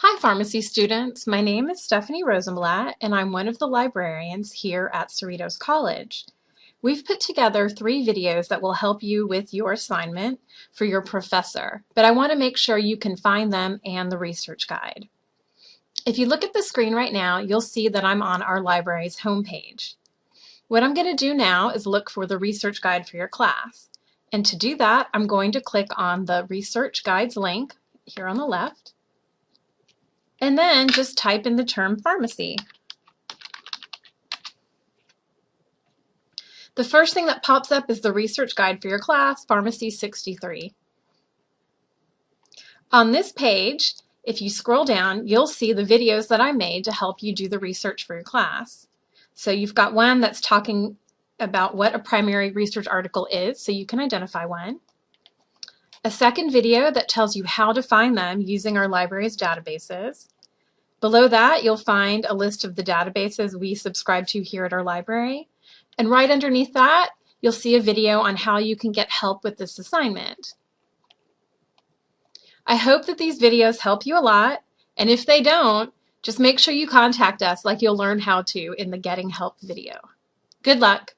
Hi pharmacy students, my name is Stephanie Rosenblatt and I'm one of the librarians here at Cerritos College. We've put together three videos that will help you with your assignment for your professor, but I want to make sure you can find them and the research guide. If you look at the screen right now, you'll see that I'm on our library's homepage. What I'm going to do now is look for the research guide for your class. And to do that, I'm going to click on the research guides link here on the left and then just type in the term pharmacy. The first thing that pops up is the research guide for your class, Pharmacy 63. On this page, if you scroll down, you'll see the videos that I made to help you do the research for your class. So you've got one that's talking about what a primary research article is, so you can identify one. A second video that tells you how to find them using our library's databases. Below that, you'll find a list of the databases we subscribe to here at our library. And right underneath that, you'll see a video on how you can get help with this assignment. I hope that these videos help you a lot, and if they don't, just make sure you contact us like you'll learn how to in the Getting Help video. Good luck!